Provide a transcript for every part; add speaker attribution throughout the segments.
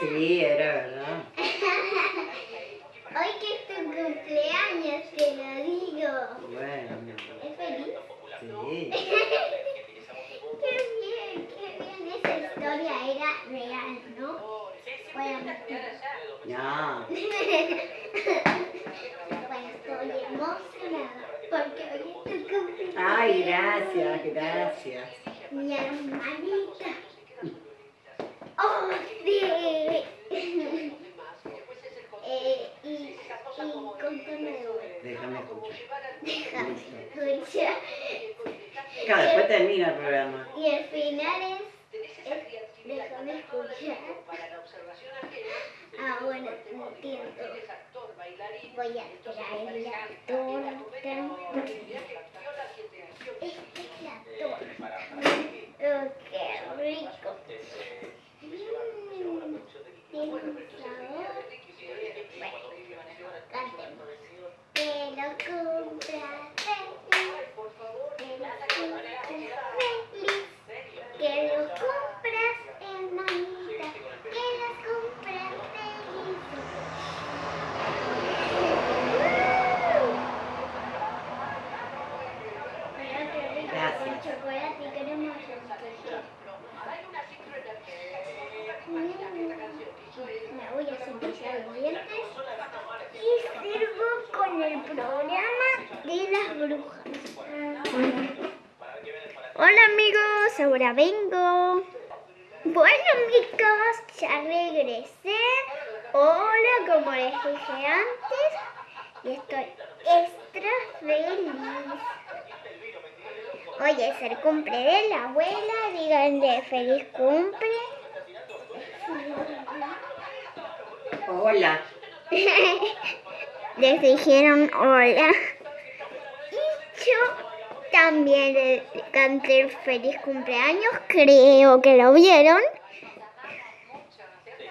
Speaker 1: Sí, era verdad.
Speaker 2: Hoy que es tu cumpleaños, te lo digo.
Speaker 1: Bueno, mi amor.
Speaker 2: ¿Es feliz?
Speaker 1: Sí.
Speaker 2: Qué bien, qué bien. Esa historia era real, ¿no? Bueno,
Speaker 1: No.
Speaker 2: bueno, estoy emocionada porque hoy es tu cumpleaños.
Speaker 1: Ay, gracias, gracias.
Speaker 2: Mi hermanita. ¡Oh, sí! eh, y, y contame.
Speaker 1: Déjame escuchar.
Speaker 2: Déjame escuchar.
Speaker 1: Claro, después termina el programa.
Speaker 2: Y el final es, es déjame escuchar. Ah, bueno, entiendo. Voy a traer la torta. Esta es la torta. Oh, qué rico. Mm, Tiene un sabor. Bueno, cantemos. Te lo compras feliz. Te lo compras feliz. Que lo compras hermanita. Que lo compras feliz. Mira qué rico
Speaker 1: Gracias.
Speaker 2: con chocolate y queremos Me voy a cepillar los dientes y sirvo con el programa de las brujas. Hola amigos, ahora vengo. Bueno amigos, ya regresé. Hola, como les dije antes. Y estoy extra feliz. Hoy es el cumple de la abuela. Díganle feliz cumple.
Speaker 1: Hola.
Speaker 2: Les dijeron hola. Y yo también le canté el feliz cumpleaños. Creo que lo vieron.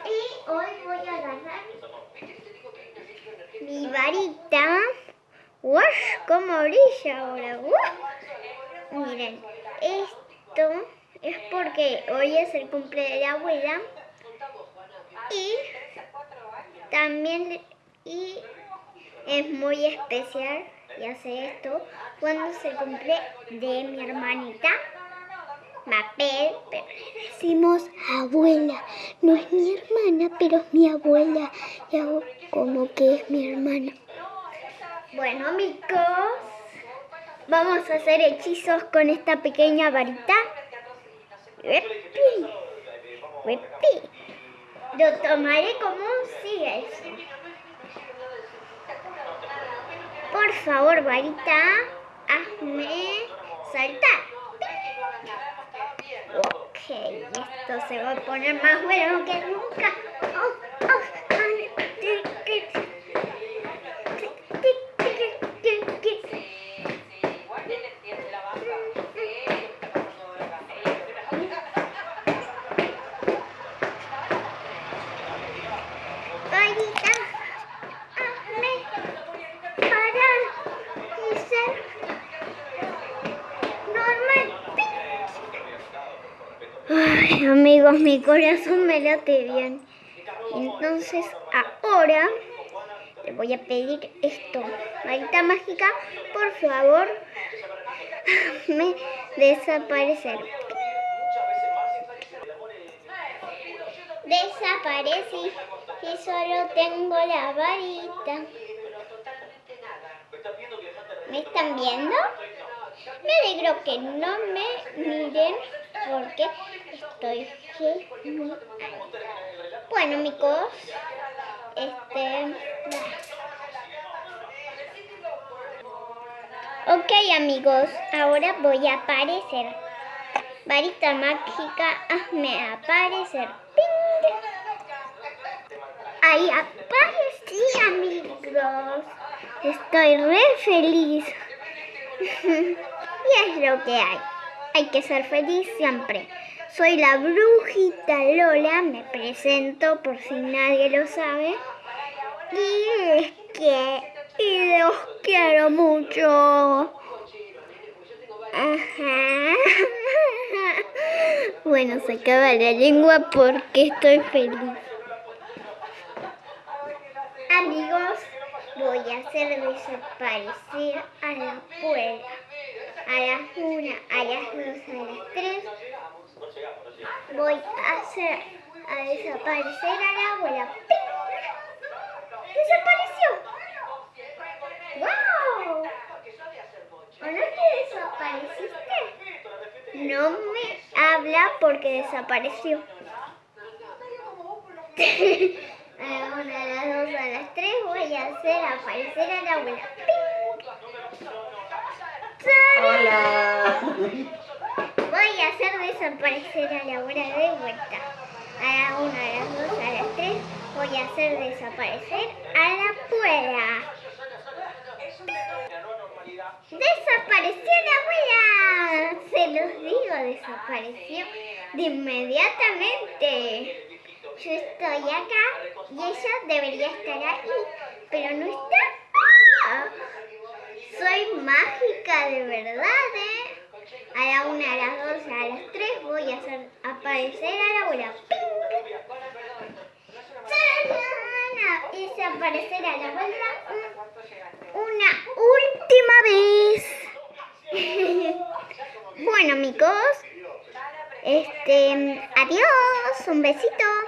Speaker 2: Y hoy voy a agarrar mi varita. ¡Wow! ¿Cómo brilla ahora? ¡Wow! Miren, esto es porque hoy es el cumple de la abuela. Y también y es muy especial y hace esto cuando se cumple de mi hermanita Mapel, pero decimos abuela. No es mi hermana, pero es mi abuela. Y como que es mi hermana. Bueno, amigos, vamos a hacer hechizos con esta pequeña varita. Uepi, uepi. Lo tomaré como un eso. Por favor, varita, hazme saltar. Ok, esto se va a poner más bueno que nunca. Oh, Ay, amigos, mi corazón me late bien. Entonces, ahora le voy a pedir esto. Varita mágica, por favor, hazme desaparecer. Desaparecí y solo tengo la varita. ¿Me están viendo? Me alegro que no me miren porque estoy genial. Bueno, amigos, este... Ok, amigos, ahora voy a aparecer. Varita mágica, hazme aparecer. ¡Ping! Ahí aparecí, amigos. Estoy re feliz. y es lo que hay. Hay que ser feliz siempre. Soy la brujita Lola, me presento por si nadie lo sabe. Y es que y los quiero mucho. Ajá. Bueno, se acaba la lengua porque estoy feliz. Amigos, voy a hacer desaparecer a la abuela. A las una, a las dos, a las tres. Voy a hacer a desaparecer a la abuela. Porque desapareció. a la una, a las dos, a las tres voy a hacer aparecer a la abuela.
Speaker 1: Hola.
Speaker 2: Voy a hacer desaparecer a la abuela de vuelta. A la una, a las dos, a las tres voy a hacer desaparecer a la abuela. ¡Desapareció la abuela! Se los digo, desapareció de inmediatamente. Yo estoy acá y ella debería estar ahí, pero no está. ¡Ah! Soy mágica de verdad, ¿eh? A la una, a las dos, a las tres voy a hacer aparecer a la abuela. Y desaparecer a la abuela un- una última vez. bueno, amigos. Este, adiós, un besito.